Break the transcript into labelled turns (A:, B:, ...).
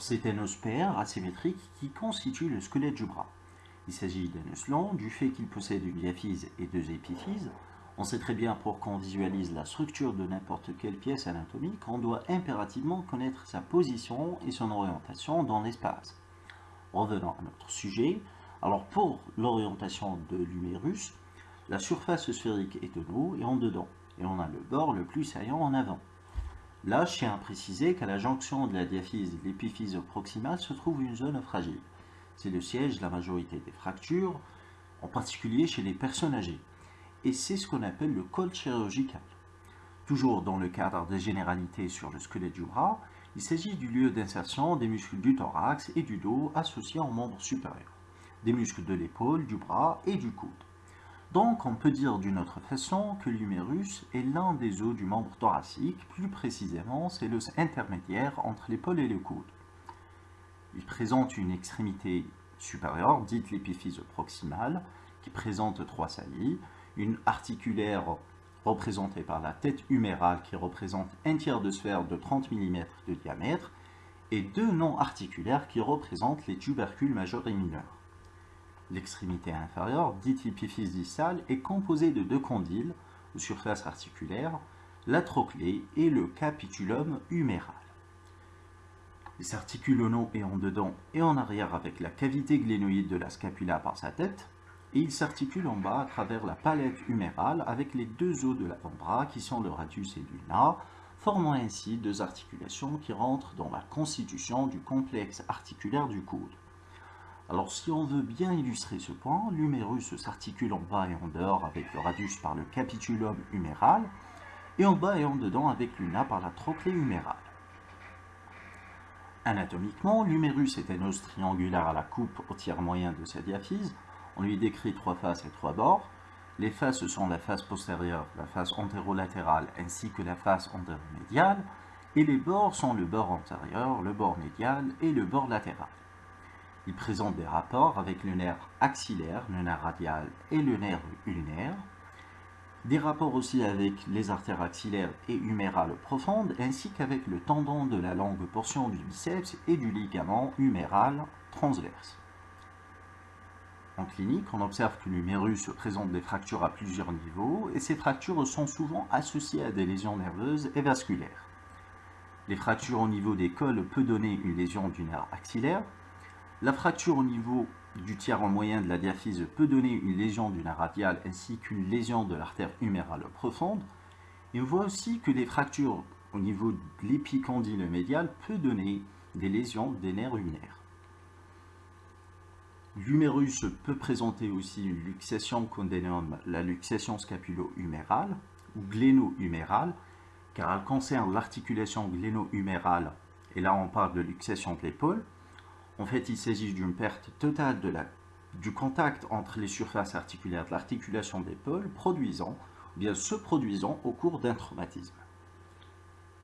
A: C'est un os asymétrique qui constitue le squelette du bras. Il s'agit d'un os long du fait qu'il possède une diaphyse et deux épiphyses. On sait très bien pour qu'on visualise la structure de n'importe quelle pièce anatomique, on doit impérativement connaître sa position et son orientation dans l'espace. Revenons à notre sujet. Alors pour l'orientation de l'humérus, la surface sphérique est en haut et en dedans, et on a le bord le plus saillant en avant. Là, je tiens à préciser qu'à la jonction de la diaphyse et de l'épiphyse proximale se trouve une zone fragile. C'est le siège de la majorité des fractures, en particulier chez les personnes âgées. Et c'est ce qu'on appelle le col chirurgical. Toujours dans le cadre des généralités sur le squelette du bras, il s'agit du lieu d'insertion des muscles du thorax et du dos associés aux membres supérieurs, des muscles de l'épaule, du bras et du coude. Donc, on peut dire d'une autre façon que l'humérus est l'un des os du membre thoracique, plus précisément, c'est l'os intermédiaire entre l'épaule et le coude. Il présente une extrémité supérieure, dite l'épiphyse proximale, qui présente trois saillies, une articulaire représentée par la tête humérale qui représente un tiers de sphère de 30 mm de diamètre, et deux non articulaires qui représentent les tubercules majeurs et mineurs. L'extrémité inférieure, dite épiphyse distale, est composée de deux condyles aux surfaces articulaires, la trochlée et le capitulum huméral. Il s'articule au nom et en dedans et en arrière avec la cavité glénoïde de la scapula par sa tête, et il s'articule en bas à travers la palette humérale avec les deux os de l'avant-bras qui sont le radius et l'ulna, formant ainsi deux articulations qui rentrent dans la constitution du complexe articulaire du coude. Alors si on veut bien illustrer ce point, l'humérus s'articule en bas et en dehors avec le radius par le capitulum huméral, et en bas et en dedans avec l'una par la trochlée humérale. Anatomiquement, l'humérus est un os triangulaire à la coupe au tiers moyen de sa diaphyse. On lui décrit trois faces et trois bords. Les faces sont la face postérieure, la face antérolatérale ainsi que la face antéromédiale, et les bords sont le bord antérieur, le bord médial et le bord latéral. Il présente des rapports avec le nerf axillaire, le nerf radial et le nerf ulnaire. Des rapports aussi avec les artères axillaires et humérales profondes, ainsi qu'avec le tendon de la longue portion du biceps et du ligament huméral transverse. En clinique, on observe que l'humérus présente des fractures à plusieurs niveaux et ces fractures sont souvent associées à des lésions nerveuses et vasculaires. Les fractures au niveau des cols peuvent donner une lésion du nerf axillaire, la fracture au niveau du tiers en moyen de la diaphyse peut donner une lésion du nerf radial ainsi qu'une lésion de l'artère humérale profonde. Et on voit aussi que les fractures au niveau de l'épicondyle médial peut donner des lésions des nerfs ulnaires. L'humérus peut présenter aussi une luxation qu'on dénomme la luxation scapulo-humérale ou gléno-humérale, car elle concerne l'articulation gléno-humérale, et là on parle de luxation de l'épaule, en fait, il s'agit d'une perte totale du contact entre les surfaces articulaires de l'articulation d'épaule produisant, ou bien se produisant au cours d'un traumatisme.